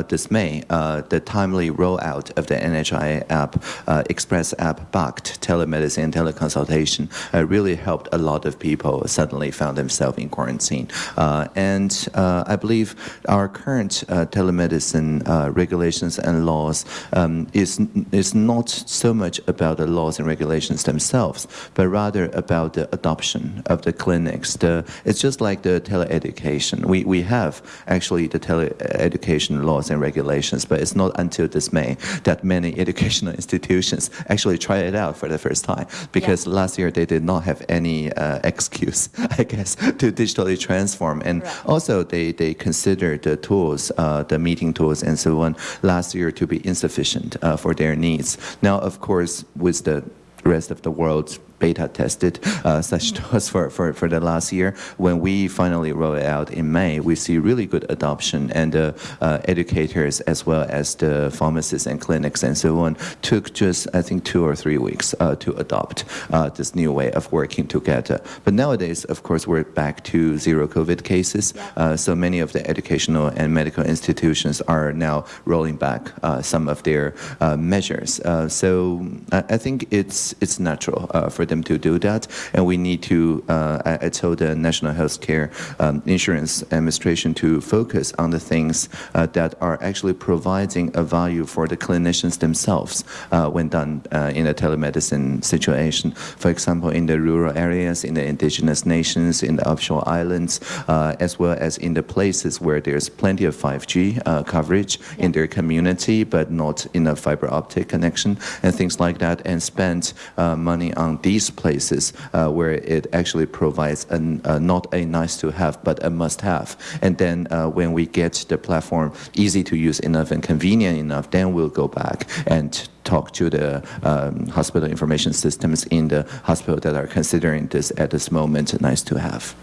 this May, the timely rollout of the NHI app, Express app backed telemedicine and teleconsultation really helped a lot of people suddenly found themselves in quarantine. Uh, and uh, I believe our current uh, telemedicine uh, regulations and laws um, is, is not so much about the laws and regulations themselves, but rather about the adoption of the clinics. The, it's just like the teleeducation. We, we have actually the teleeducation laws and regulations, but it's not until this May that many educational institutions actually try it out for the first time because last year they did not have any uh, excuse, I guess, to digitally transform. And Right. also they, they consider the tools, uh, the meeting tools and so on last year to be insufficient uh, for their needs. Now, of course, with the rest of the world beta tested uh, such tools for, for, for the last year. When we finally roll it out in May, we see really good adoption and the uh, educators as well as the pharmacists and clinics and so on took just, I think, two or three weeks uh, to adopt uh, this new way of working together. But nowadays, of course, we're back to zero COVID cases. Uh, so many of the educational and medical institutions are now rolling back uh, some of their uh, measures. Uh, so I, I think it's, it's natural uh, for them to do that. And we need to, uh, I, I told the National Healthcare um, Insurance Administration to focus on the things uh, that are actually providing a value for the clinicians themselves uh, when done in a telemedicine situation. For example, in the rural areas, in the indigenous nations, in the offshore islands, uh, as well as in the places where there's plenty of 5G uh, coverage in their community, but not in a fiber optic connection and things like that, and spend uh, money on these places uh, where it actually provides an, uh, not a nice to have, but a must have. And then uh, when we get the platform easy to use enough and convenient enough, then we'll go back and talk to the um, hospital information systems in the hospital that are considering this at this moment nice to have.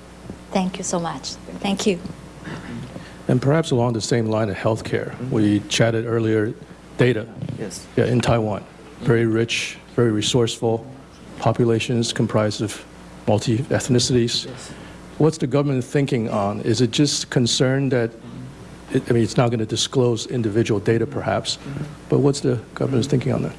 Thank you so much. Thank you. And perhaps along the same line of healthcare, we chatted earlier, data. Yes. Yeah, in Taiwan, very rich, very resourceful, populations comprised of multi-ethnicities. What's the government thinking on? Is it just concerned that, it, I mean, it's not going to disclose individual data perhaps, but what's the government's thinking on that?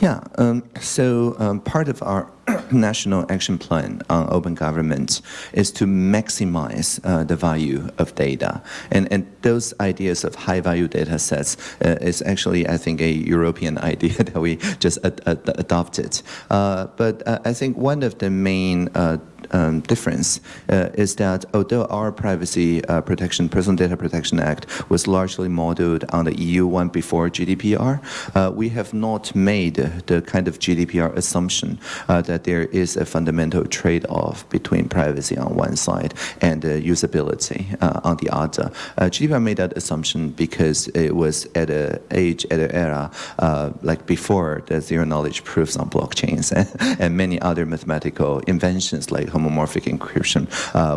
Yeah, um, so um, part of our national action plan on open government is to maximize uh, the value of data. And, and those ideas of high value data sets uh, is actually, I think, a European idea that we just ad ad adopted. Uh, but uh, I think one of the main uh, um, difference uh, is that although our Privacy uh, Protection, Personal Data Protection Act was largely modeled on the EU one before GDPR, uh, we have not made the kind of GDPR assumption uh, that there is a fundamental trade-off between privacy on one side and uh, usability uh, on the other. Uh, GDPR made that assumption because it was at an age, at an era, uh, like before the zero-knowledge proofs on blockchains and, and, many other mathematical inventions like homomorphic encryption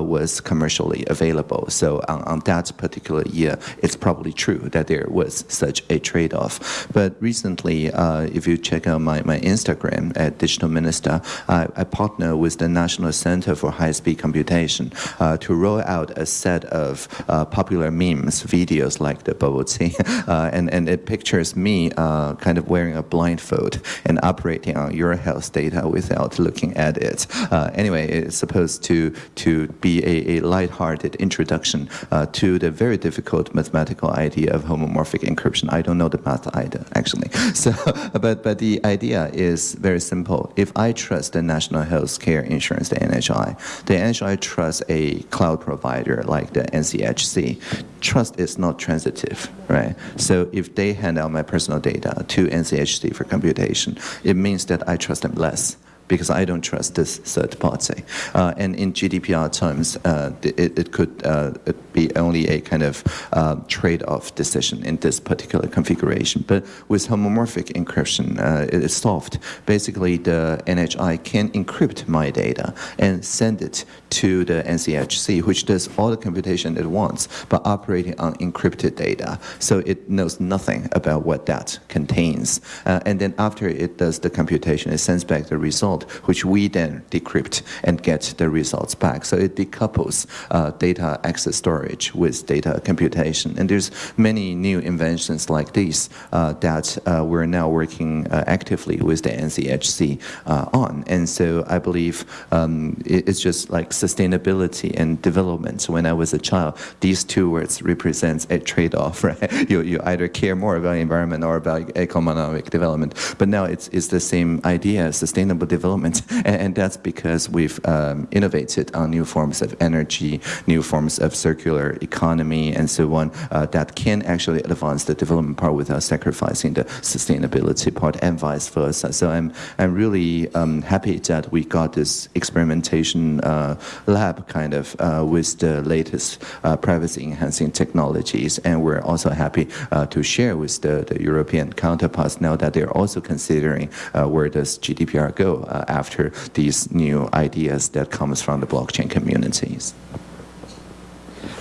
was commercially available. So on, on that particular year, it's probably true that there was such a trade-off. But recently, uh, if you check out my, my Instagram at Digital Minister, I, I partner with the National Center for High-Speed Computation uh, to roll out a set of uh, popular memes, videos like the bubble tea, uh, and, and it pictures me uh, kind of wearing a blindfold and operating on your health data without looking at it. Uh, anyway, it's supposed to, to be a, a light-hearted introduction to the very difficult mathematical idea of homomorphic encryption. I don't know the math either, actually. So, but, but the idea is very simple. If I trust the National Health Care Insurance, the NHI, the NHI trusts a cloud provider like the NCHC. Trust is not transitive, right? So if they hand out my personal data to NCHC for computation, it means that I trust them less because I don't trust this third party. Uh, and in GDPR terms, uh, it, it, could uh, be only a kind of uh, trade-off decision in this particular configuration. But with homomorphic encryption, uh, it is solved. Basically, the NHI can encrypt my data and send it to the NCHC, which does all the computation it wants, but operating on encrypted data. So it knows nothing about what that contains. Uh, and then after it does the computation, it sends back the result which we then decrypt and get the results back. So it decouples uh, data access storage with data computation. And there's many new inventions like these uh, that uh, we're now working uh, actively with the NCHC uh, on. And so I believe um, it's just like sustainability and development. When I was a child, these two words represent a trade-off, right? You, you either care more about environment or about economic development. But now it's, it's the same idea, sustainable development development, and, and that's because we've um, innovated on new forms of energy, new forms of circular economy, and so on, uh, that can actually advance the development part without sacrificing the sustainability part, and vice versa. So I'm, I'm really um, happy that we got this experimentation uh, lab kind of uh, with the latest uh, privacy-enhancing technologies, and we're also happy uh, to share with the, the European counterparts now that they're also considering uh, where does GDPR go Uh, after these new ideas that comes from the blockchain communities.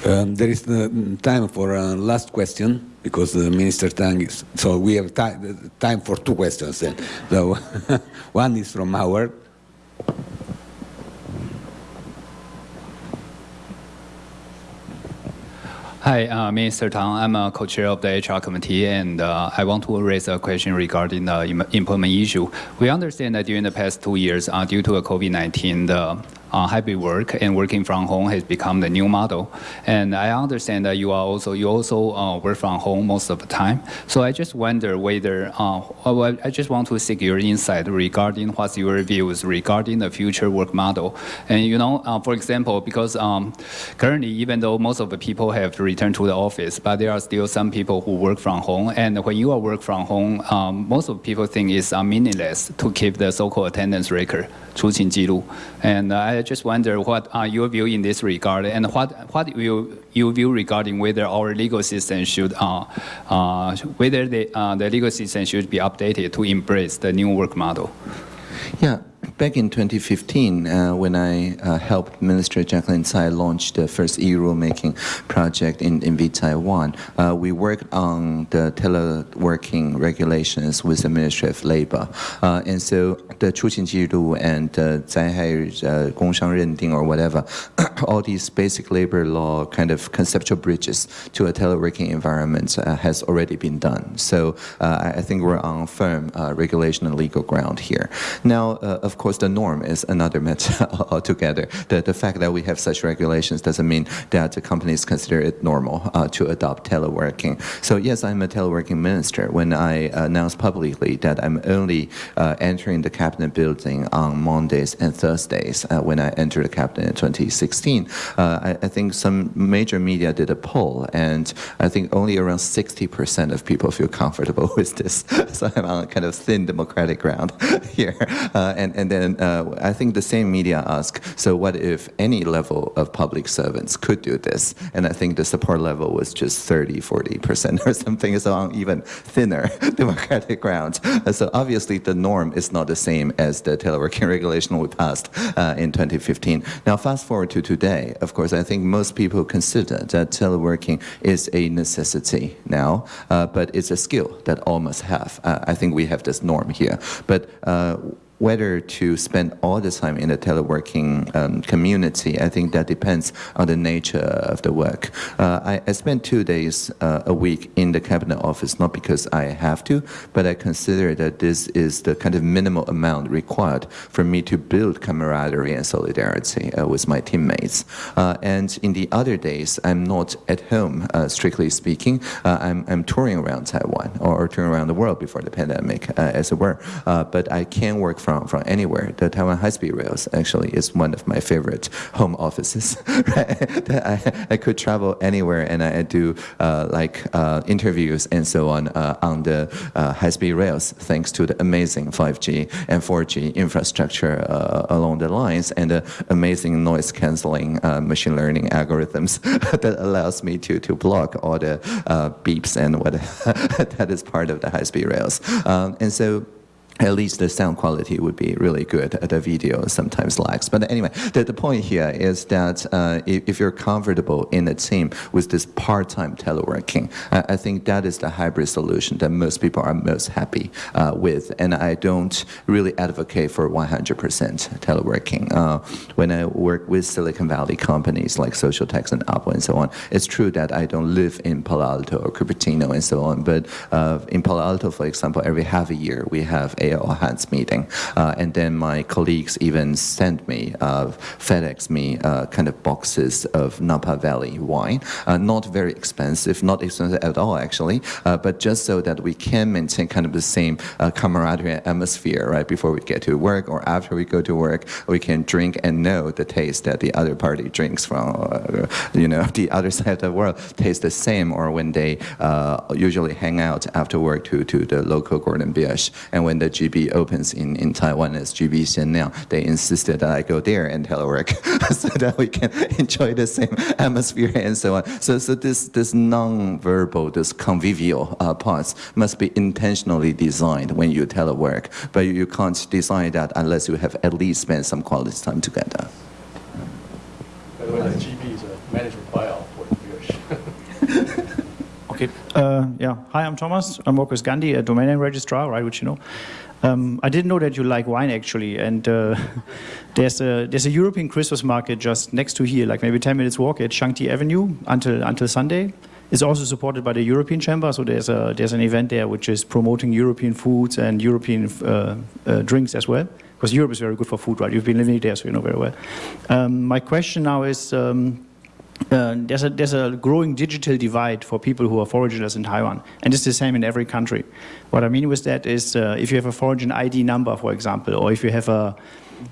Um, there is the time for a last question because the Minister Tang is, so we have time for two questions then. So one is from Howard. Hi, uh, Minister Tang. I'm a co-chair of the HR committee, and uh, I want to raise a question regarding the employment issue. We understand that during the past two years, uh, due to COVID-19, the uh, hybrid work and working from home has become the new model. And I understand that you are also you also uh, work from home most of the time. So I just wonder whether uh, I just want to seek your insight regarding what's your views regarding the future work model. And you know, uh, for example, because um, currently even though most of the people have returned to the office, but there are still some people who work from home. And when you are work from home, um, most of people think it's uh, meaningless to keep the so-called attendance record, 出勤记录. And I just wonder what are your view in this regard, and what what will you view regarding whether our legal system should uh, uh, whether the uh, the legal system should be updated to embrace the new work model? Yeah back in 2015, uh, when I uh, helped Minister Jaclyn Tsai launch the first e-rulemaking project in, in Taiwan, uh, we worked on the teleworking regulations with the Ministry of Labor. Uh, and so the 出勤制度 and the 灾害工商认定 or whatever, all these basic labor law kind of conceptual bridges to a teleworking environment uh, has already been done. So uh, I think we're on firm regulation and legal ground here. Now, of course, the norm is another matter altogether. The, the fact that we have such regulations doesn't mean that the companies consider it normal uh, to adopt teleworking. So yes, I'm a teleworking minister. When I announced publicly that I'm only uh, entering the cabinet building on Mondays and Thursdays uh, when I entered the cabinet in 2016, uh, I, I, think some major media did a poll, and I think only around 60% of people feel comfortable with this. so I'm on kind of thin democratic ground here. Uh, and, and then uh, I think the same media ask, so what if any level of public servants could do this? And I think the support level was just 30, 40% or something, so on even thinner democratic grounds. Uh, so obviously the norm is not the same as the teleworking regulation we passed uh, in 2015. Now fast forward to today, of course, I think most people consider that teleworking is a necessity now, uh, but it's a skill that all must have. Uh, I think we have this norm here. But uh, whether to spend all the time in the teleworking um, community, I think that depends on the nature of the work. Uh, I, I spend two days uh, a week in the cabinet office, not because I have to, but I consider that this is the kind of minimal amount required for me to build camaraderie and solidarity uh, with my teammates. Uh, and in the other days, I'm not at home, uh, strictly speaking. Uh, I'm, I'm touring around Taiwan or, touring around the world before the pandemic, as it were. but I can work from, from anywhere. The Taiwan High-Speed Rails actually is one of my favorite home offices. right? I, I could travel anywhere and I do uh, like uh, interviews and so on uh, on the uh, high-speed rails thanks to the amazing 5G and 4G infrastructure uh, along the lines and the amazing noise canceling uh, machine learning algorithms that allows me to, to block all the beeps and what that is part of the high-speed rails. Um, and so at least the sound quality would be really good. The video sometimes lags. But anyway, the, the point here is that uh, if, if, you're comfortable in a team with this part-time teleworking, I, I, think that is the hybrid solution that most people are most happy uh, with. And I don't really advocate for 100% teleworking. Uh, when I work with Silicon Valley companies like Socialtext and Apple and so on, it's true that I don't live in Palo Alto or Cupertino and so on. But uh, in Palo Alto, for example, every half a year we have a all hands meeting. Uh, and then my colleagues even sent me, uh, FedEx me uh, kind of boxes of Napa Valley wine. not very expensive, not expensive at all actually, but just so that we can maintain kind of the same camaraderie atmosphere, right? Before we get to work or after we go to work, we can drink and know the taste that the other party drinks from, you know, the other side of the world tastes the same or when they uh, usually hang out after work to, to the local Gordon Biersch. And when the GB opens in, in Taiwan as GB Xianliang, they insisted that I go there and telework so that we can enjoy the same atmosphere and so on. So, so this, this non-verbal, this convivial uh, parts must be intentionally designed when you telework, but you can't design that unless you have at least spent some quality time together. By the way, the GB is a management buyout for the Okay. Uh, yeah. Hi, I'm Thomas. I'm working with Gandi, a domain name registrar, right, which you know. Um, I didn't know that you like wine actually, and uh, there's a there's a European Christmas market just next to here, like maybe 10 minutes walk at Shangti Avenue until until Sunday. It's also supported by the European Chamber, so there's a there's an event there which is promoting European foods and European uh, uh, drinks as well. Because Europe is very good for food, right? You've been living there, so you know very well. Um, my question now is. Um, uh, there's, a, there's a growing digital divide for people who are foreigners in Taiwan, and it's the same in every country. What I mean with that is uh, if you have a foreign ID number, for example, or if you have a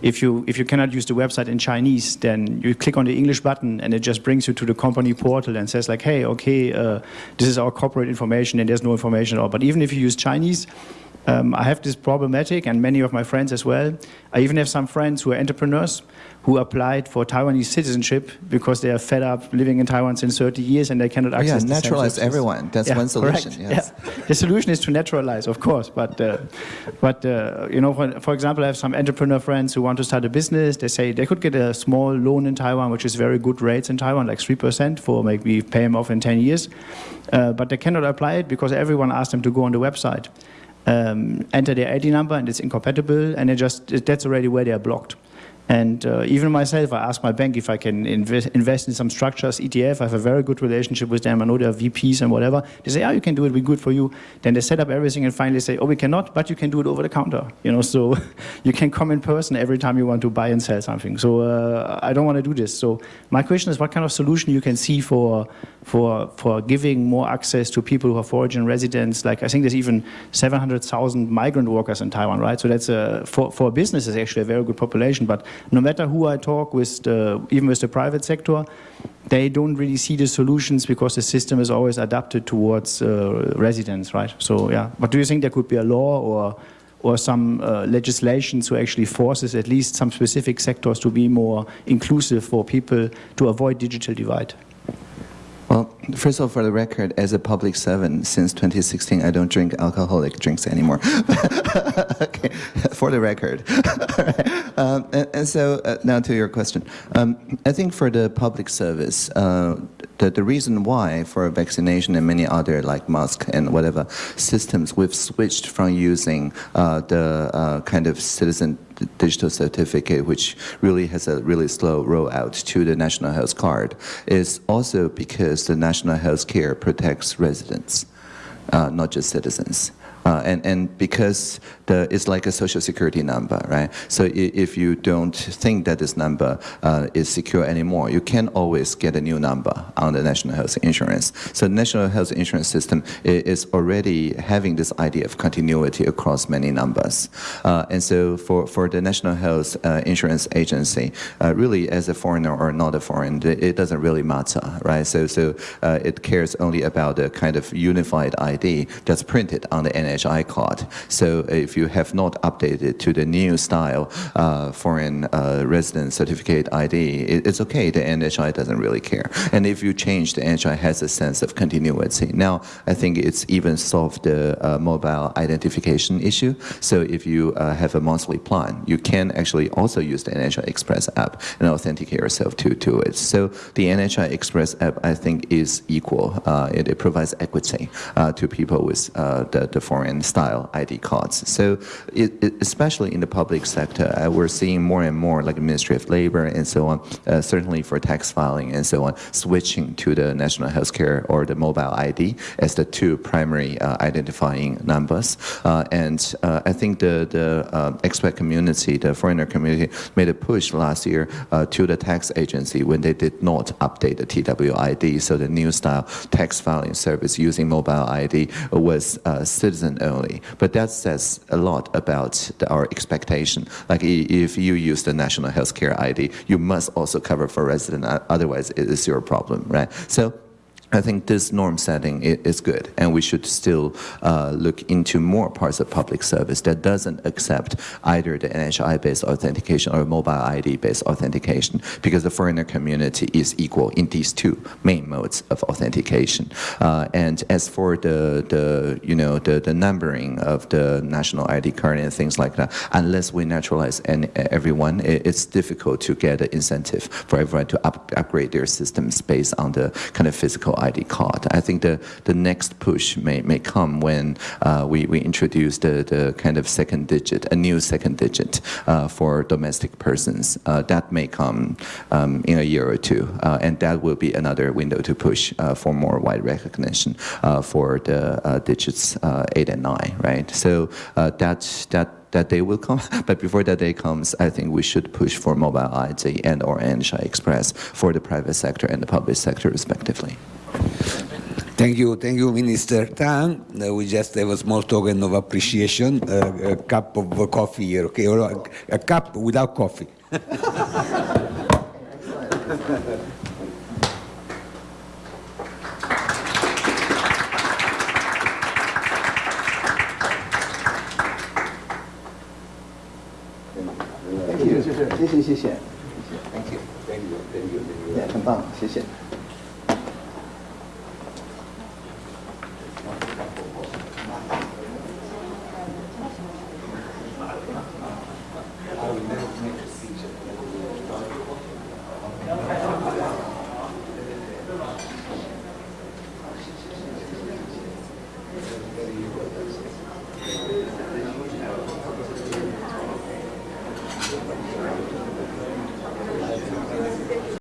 if you if you cannot use the website in Chinese, then you click on the English button and it just brings you to the company portal and says like, hey, okay, uh, this is our corporate information and there's no information at all. But even if you use Chinese, um, I have this problematic, and many of my friends as well. I even have some friends who are entrepreneurs who applied for Taiwanese citizenship because they are fed up living in Taiwan since 30 years and they cannot access oh, yeah, naturalize everyone. That's yeah, one solution. Yes. Yeah. The solution is to naturalize, of course. But, uh, but uh, you know, for, for, example, I have some entrepreneur friends who want to start a business. They say they could get a small loan in Taiwan, which is very good rates in Taiwan, like 3% for maybe pay them off in 10 years. Uh, but they cannot apply it because everyone asked them to go on the website um, enter their ID number and it's incompatible and it just that's already where they are blocked. And uh, even myself, I asked my bank if I can invest, invest in some structures, ETF. I have a very good relationship with them. I know they're VPs and whatever. They say, oh, you can do it, we're good for you. Then they set up everything and finally say, oh, we cannot, but you can do it over the counter. You know, so you can come in person every time you want to buy and sell something. So uh, I don't want to do this. So my question is, what kind of solution you can see for for for giving more access to people who are foreign residents? Like I think there's even 700,000 migrant workers in Taiwan, right? So that's a, for for business is actually a very good population, but no matter who I talk with, the, even with the private sector, they don't really see the solutions because the system is always adapted towards uh, residents, right? So yeah, but do you think there could be a law or or some uh, legislation to actually forces at least some specific sectors to be more inclusive for people to avoid digital divide? Well, first of all, for the record, as a public servant since 2016, I don't drink alcoholic drinks anymore. okay, for the record. um, and, and, so uh, now to your question. Um, I think for the public service, uh, the, the reason why for vaccination and many other like mask and whatever systems, we've switched from using uh, the uh, kind of citizen digital certificate, which really has a really slow rollout to the national health card, is also because the national health care protects residents, uh, not just citizens. Uh, and, and because the, it's like a social security number, right? So if you don't think that this number uh, is secure anymore, you can always get a new number on the national health insurance. So the national health insurance system is already having this idea of continuity across many numbers. Uh, and so for, for the national health uh, insurance agency, uh, really as a foreigner or not a foreigner, it doesn't really matter, right? So, so uh, it cares only about the kind of unified ID that's printed on the NHS Card. So if you have not updated to the new style uh, foreign uh, resident certificate ID, it, it's okay. The NHI doesn't really care. And if you change, the NHI has a sense of continuity. Now, I think it's even solved the uh, mobile identification issue. So if you uh, have a monthly plan, you can actually also use the NHI Express app and authenticate yourself to, to it. So the NHI Express app, I think, is equal. Uh, it, it, provides equity uh, to people with the, the foreign foreign style ID cards. So it, it, especially in the public sector, uh, we're seeing more and more like the Ministry of Labor and so on, uh, certainly for tax filing and so on, switching to the national healthcare or the mobile ID as the two primary uh, identifying numbers. Uh, and uh, I think the, the uh, expat community, the foreigner community, made a push last year to the tax agency when they did not update the TWID. So the new style tax filing service using mobile ID was citizen only. But that says a lot about the, our expectation. Like if you use the national healthcare ID, you must also cover for resident, uh, otherwise it is your problem, right? So I think this norm setting is good, and we should still uh, look into more parts of public service that doesn't accept either the NHI-based authentication or mobile ID-based authentication, because the foreigner community is equal in these two main modes of authentication. Uh, and as for the, the you know the, the numbering of the national ID card and things like that, unless we naturalize any, everyone, it's difficult to get an incentive for everyone to up, upgrade their systems based on the kind of physical ID card. I think the, the next push may, may come when uh, we, we introduce the, the kind of second digit, a new second digit uh, for domestic persons. Uh, that may come um, in a year or two, uh, and that will be another window to push uh, for more wide recognition uh, for the digits 8 and 9, right? So that, that that day will come. But before that day comes, I think we should push for mobile ID and or NHI Express for the private sector and the public sector respectively. Thank you, thank you, Minister Tang. Uh, we just have a small token of appreciation, uh, a cup of coffee here, okay? Or a, a cup without coffee. Thank you. 谢谢谢谢。Thank you. Thank you. Thank you. 也很棒，谢谢。